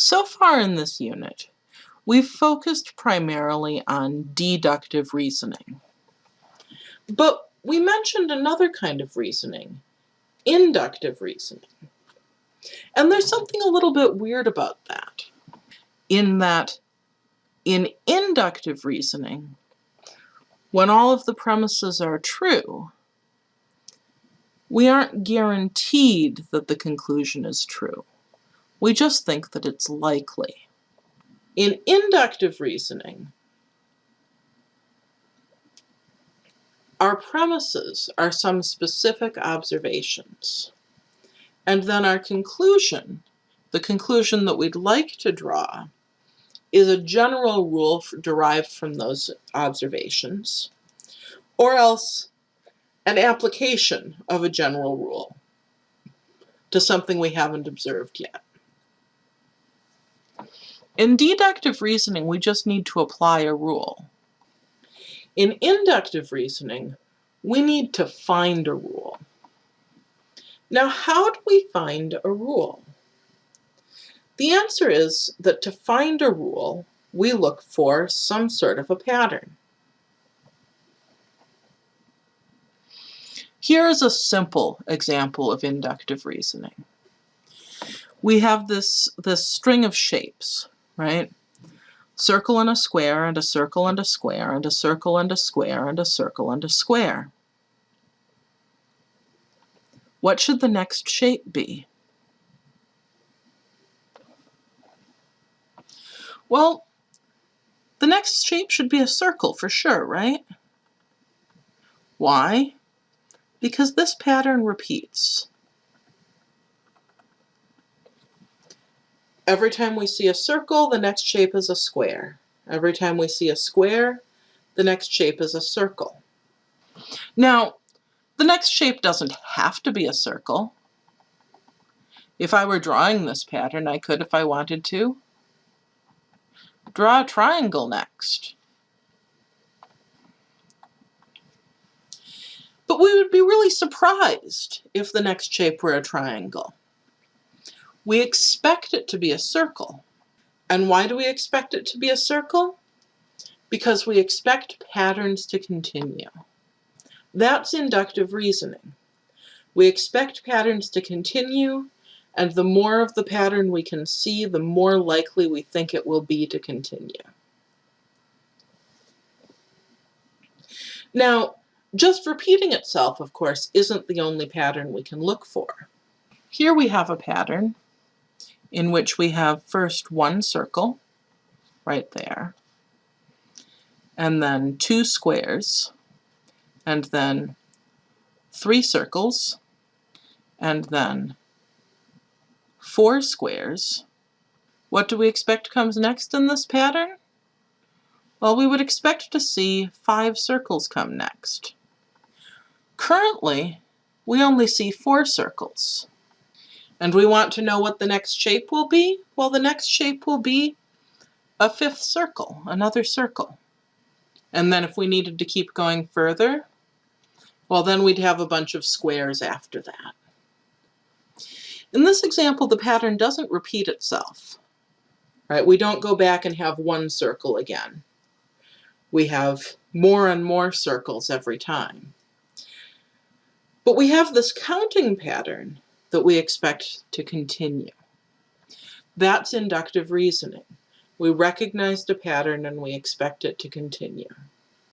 So far in this unit, we've focused primarily on deductive reasoning. But we mentioned another kind of reasoning, inductive reasoning. And there's something a little bit weird about that, in that in inductive reasoning, when all of the premises are true, we aren't guaranteed that the conclusion is true. We just think that it's likely. In inductive reasoning, our premises are some specific observations. And then our conclusion, the conclusion that we'd like to draw, is a general rule derived from those observations, or else an application of a general rule to something we haven't observed yet. In deductive reasoning, we just need to apply a rule. In inductive reasoning, we need to find a rule. Now, how do we find a rule? The answer is that to find a rule, we look for some sort of a pattern. Here is a simple example of inductive reasoning. We have this, this string of shapes, right? Circle and a square, and a circle and a square, and a circle and a square, and a circle and a square. What should the next shape be? Well, the next shape should be a circle for sure, right? Why? Because this pattern repeats. Every time we see a circle, the next shape is a square. Every time we see a square, the next shape is a circle. Now, the next shape doesn't have to be a circle. If I were drawing this pattern, I could if I wanted to. Draw a triangle next. But we would be really surprised if the next shape were a triangle. We expect it to be a circle. And why do we expect it to be a circle? Because we expect patterns to continue. That's inductive reasoning. We expect patterns to continue and the more of the pattern we can see, the more likely we think it will be to continue. Now, just repeating itself, of course, isn't the only pattern we can look for. Here we have a pattern in which we have first one circle, right there, and then two squares, and then three circles, and then four squares. What do we expect comes next in this pattern? Well, we would expect to see five circles come next. Currently, we only see four circles. And we want to know what the next shape will be? Well, the next shape will be a fifth circle, another circle. And then if we needed to keep going further, well, then we'd have a bunch of squares after that. In this example, the pattern doesn't repeat itself. Right? We don't go back and have one circle again. We have more and more circles every time. But we have this counting pattern that we expect to continue. That's inductive reasoning. We recognized a pattern and we expect it to continue.